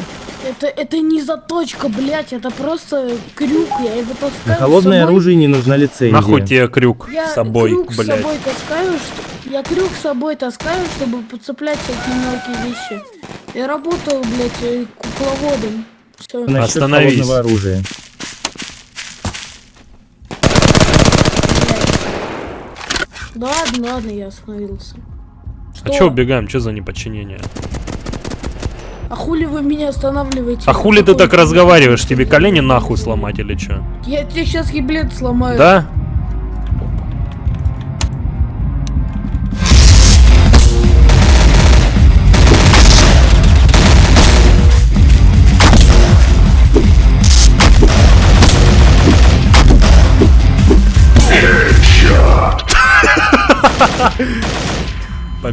S16: Это, это не заточка, блять, это просто крюк, я его таскаю
S17: На
S16: с
S17: холодное
S16: собой.
S17: оружие не нужна лицензия.
S1: Нахуй тебе крюк
S16: Я
S1: с собой,
S16: крюк с
S1: блядь.
S16: собой таскаю, что... я крюк с собой таскаю, чтобы подцеплять всякие мелкие вещи. Я работал, блять, э, кукловодом. Всё.
S17: Насчет
S1: Остановись.
S17: холодного оружия.
S16: Да ладно, ладно, я остановился.
S1: А чё убегаем, чё за неподчинение?
S16: А хули вы меня останавливаете?
S1: А хули ты так разговариваешь? Тебе колени нахуй сломать или чё?
S16: Я тебе сейчас еблет сломаю.
S1: Да?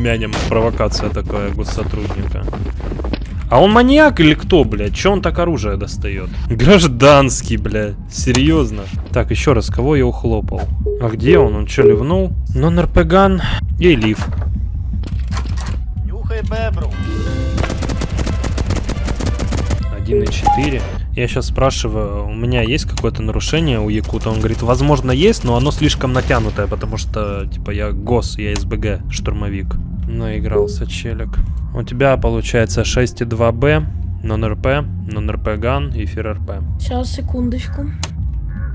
S1: Помянем провокация такая госсотрудника. А он маньяк или кто, блядь? Че он так оружие достает? Гражданский, блядь. Серьезно. Так, еще раз, кого я ухлопал? А где он? Он что, ливнул? Нон-РПГан и лив.
S18: Нюхай бебру.
S1: 1.4. Я сейчас спрашиваю, у меня есть какое-то нарушение у Якута? Он говорит, возможно есть, но оно слишком натянутое, потому что, типа, я ГОС, я СБГ, штурмовик. Наигрался челик. У тебя получается 6.2Б, нон-РП, нон-РП ган и фир-РП.
S16: Сейчас, секундочку.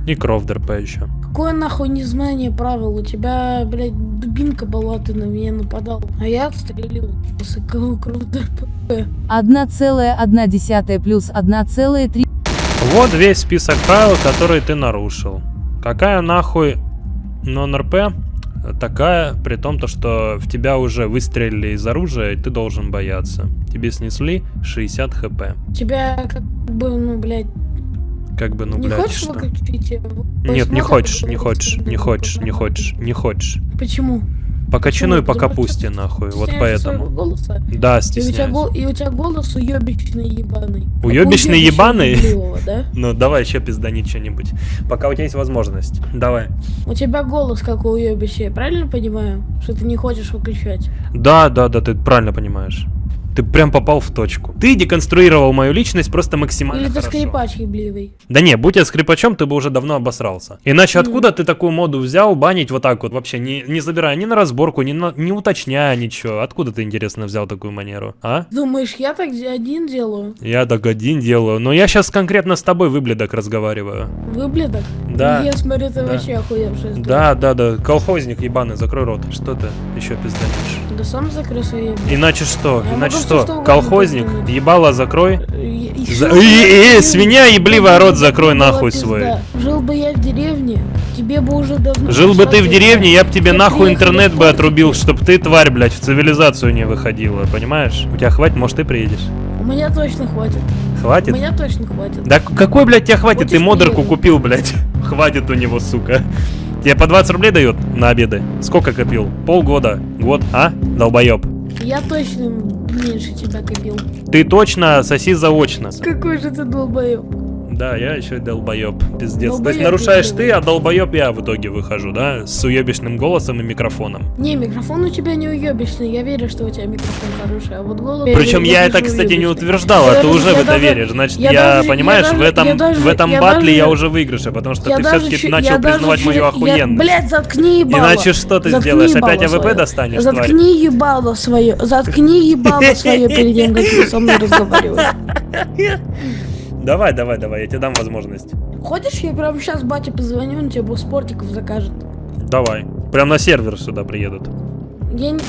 S1: И крофт РП еще.
S16: Какое нахуй незнание правил? У тебя, блядь, дубинка была, ты на меня нападал. А я отстрелил. Кого круто.
S2: 1,1 плюс 1,3.
S1: Вот весь список правил, которые ты нарушил. Какая нахуй нон-РП? Такая, при том, то, что в тебя уже выстрелили из оружия, и ты должен бояться. Тебе снесли 60 хп.
S16: Тебя как бы, ну, блядь,
S1: Как бы, ну,
S16: не
S1: блядь,
S16: хочешь
S1: что?
S16: выключить?
S1: Нет, не хочешь, не хочешь, не хочешь, не хочешь, не хочешь.
S16: Почему?
S1: По кочану и по капусте, нахуй, вот поэтому. Да, стесняюсь.
S16: и у тебя голос уебищный ебаный.
S1: Уебищный ебаный? *laughs* Ну, давай еще пизданить что-нибудь. Пока у тебя есть возможность. Давай.
S16: У тебя голос как у уебища, правильно понимаю? Что ты не хочешь выключать?
S1: Да, да, да, ты правильно понимаешь. Ты прям попал в точку. Ты деконструировал мою личность просто максимально
S16: Или ты
S1: хорошо.
S16: скрипач ебливый?
S1: Да не, будь я скрипачом, ты бы уже давно обосрался. Иначе откуда ты такую моду взял банить вот так вот, вообще не, не забирая ни на разборку, ни, на, не уточняя ничего? Откуда ты, интересно, взял такую манеру, а?
S16: Думаешь, я так один делаю?
S1: Я так один делаю, но я сейчас конкретно с тобой, выбледок, разговариваю.
S16: Выбледок?
S1: Да.
S16: Я смотрю, ты
S1: Да.
S16: вообще охуевший.
S1: Да, да, да, колхозник ебаный, закрой рот. Что ты еще пизданишь?
S16: Да сам закрой свои
S1: Иначе что?
S16: Я
S1: Иначе что?
S16: что
S1: Колхозник? Ебало закрой. За- эй,
S16: в
S1: свинья
S16: тебе
S1: рот закрой нахуй
S16: пизда.
S1: свой.
S16: Жил бы я в деревне, тебе бы уже давно...
S1: Жил бы ты в деревне, я бы тебе нахуй интернет бы отрубил, чтоб ты, тварь, блядь, в цивилизацию не выходила, понимаешь? У тебя хватит, может, ты приедешь.
S16: У меня точно хватит.
S1: Хватит?
S16: У меня точно хватит.
S1: Да какой, блядь, тебе хватит? Ты
S16: Хочешь,
S1: модерку
S16: приеду?
S1: купил, блядь. *laughs* Хватит у него, сука. Тебе по 20 рублей дают на обеды? Сколько копил? Полгода? Год? А? Долбоеб.
S16: Я точно меньше тебя копил.
S1: Ты точно соси заочно.
S16: Какой же ты долбоеб.
S1: Да, я еще и долбоеб. Пиздец. То есть
S16: Долбоеб
S1: нарушаешь
S16: ты,
S1: ты, а долбоеб я в итоге выхожу, да? С уебищным голосом и микрофоном.
S16: Не, микрофон у тебя не уебищный, я верю, что у тебя микрофон хороший, а вот голос...
S1: Причем я это, кстати, не
S16: уебищный.
S1: утверждал, а ты
S16: даже-
S1: уже в это
S16: даже-
S1: веришь. Значит,
S16: я
S1: я,
S16: даже-
S1: понимаешь,
S16: я
S1: в этом,
S16: даже-
S1: в этом
S16: я
S1: баттле я уже выигрыше, потому что ты все-таки начал признавать мою охуенность.
S16: Блядь, заткни ебало.
S1: Иначе что ты сделаешь? Опять
S16: AWP
S1: достанешь?
S16: Заткни ебало свое. Заткни ебало свое перед тем, как ты со мной разговариваешь.
S1: Давай, давай, давай, я тебе дам возможность.
S16: Хочешь, я прямо сейчас бате позвоню, он тебе спортиков закажет.
S1: Давай. Прям на сервер сюда приедут.
S16: Я не...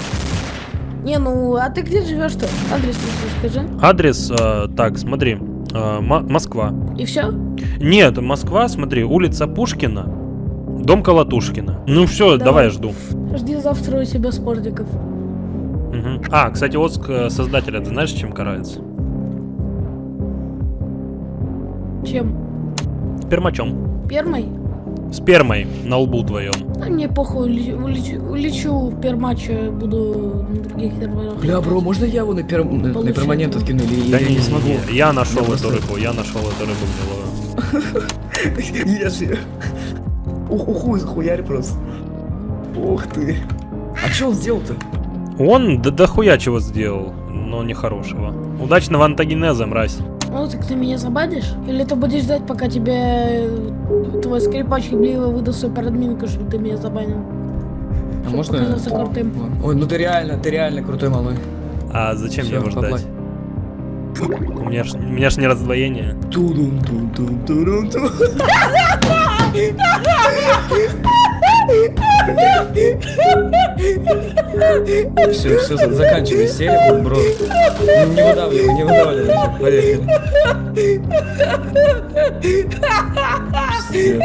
S16: Не, ну, а ты где живешь-то? Адрес скажи.
S1: Адрес, э, так, смотри, э, Мо- Москва.
S16: И все?
S1: Нет, Москва, смотри, улица Пушкина, дом Колотушкина. Ну все, давай,
S16: Давай.
S1: жду.
S16: Жди завтра у себя спортиков.
S1: Мгм. А, кстати, Оск э, создателя, ты знаешь, чем карается?
S16: Чем?
S1: Спермачом.
S16: Пермой?
S1: Спермой на лбу твоем.
S16: А мне похуй, лечу, улечу, улечу в пермаче, буду на других серверах.
S17: Бля, бро, можно я его на, пер... на, на перманент откину или
S1: Да
S17: я
S1: не,
S17: не смогу?
S1: не, я нашел
S17: Я
S1: эту
S17: просто-
S1: рыбу, я нашел эту рыбу гнилую.
S17: Ешь ее. Ух, ухуй, захуярь просто. Ух ты. А что он сделал-то?
S1: Он да дохуя чего сделал, но нехорошего. Удачного антогенеза, мразь.
S16: Ну, так ты меня забанишь? Или ты будешь ждать, пока тебе э, твой скрипач Хибливо выдаст супер админку, чтобы ты меня забанил?
S17: А можно?
S16: показаться крутым.
S17: Ой, ну ты реально, ты реально крутой малой.
S1: А зачем мне
S17: Всё,
S1: его ждать? У меня ж, у меня ж не раздвоение.
S17: тудум *laughs* тум тум турум тум Все, все, заканчивай серию, бро. Не, не выдавливай, не выдавливай. Поехали. Пиздец.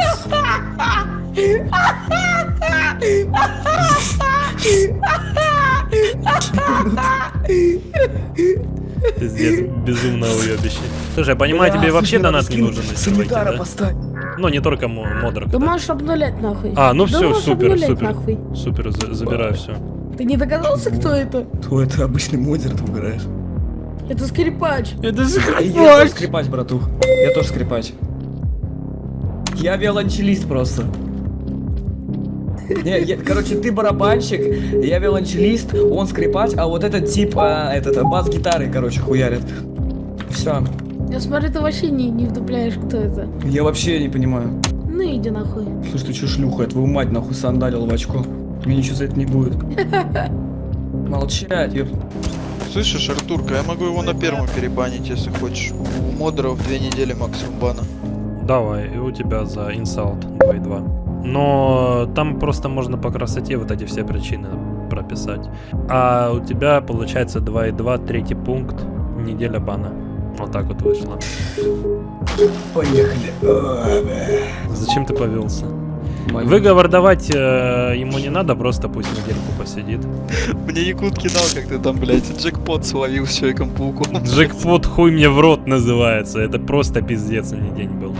S1: Пиздец, безумно уебище. Слушай, я понимаю, тебе вообще донат не нужен
S17: Санитара
S1: да?
S17: поставь.
S1: Ну, не только мо- модерк.
S16: Ты можешь обнулять нахуй.
S1: А, ну все, супер, супер.
S16: нахуй.
S1: Супер, за- забираю все.
S16: Ты не догадался, кто это?
S17: То это обычный модер, ты угораешь.
S16: Это скрипач.
S1: Это
S17: Я тоже скрипач, братух. Я тоже скрипач. Я виолончелист просто. Не, я- короче, ты барабанщик, я виолончелист, он скрипач, а вот этот тип, а, этот, бас-гитары, короче, хуярит. Все.
S16: Я смотрю, ты вообще не, не вдупляешь, кто это.
S17: Я вообще не понимаю.
S16: Ну иди нахуй.
S17: Слушай, ты че шлюха, я твою мать нахуй сандалил в очко. Мне ничего за это не будет. *laughs* Молчать, ёп.
S8: Слышишь, Артурка, я могу его на первом перебанить, если хочешь. У модеров две недели максимум бана.
S1: Давай, и у тебя за инсалт 2.2. Но там просто можно по красоте вот эти все причины прописать. А у тебя получается 2.2, третий пункт, неделя бана. Вот так вот вышло.
S17: Поехали.
S1: Зачем ты повелся? Выговор давать э, ему не надо, просто пусть недельку посидит.
S8: Мне Якут кидал, как ты там, блядь, джекпот словил с Человеком-пауком.
S1: Джекпот хуй мне в рот называется. Это просто пиздец, а не день был.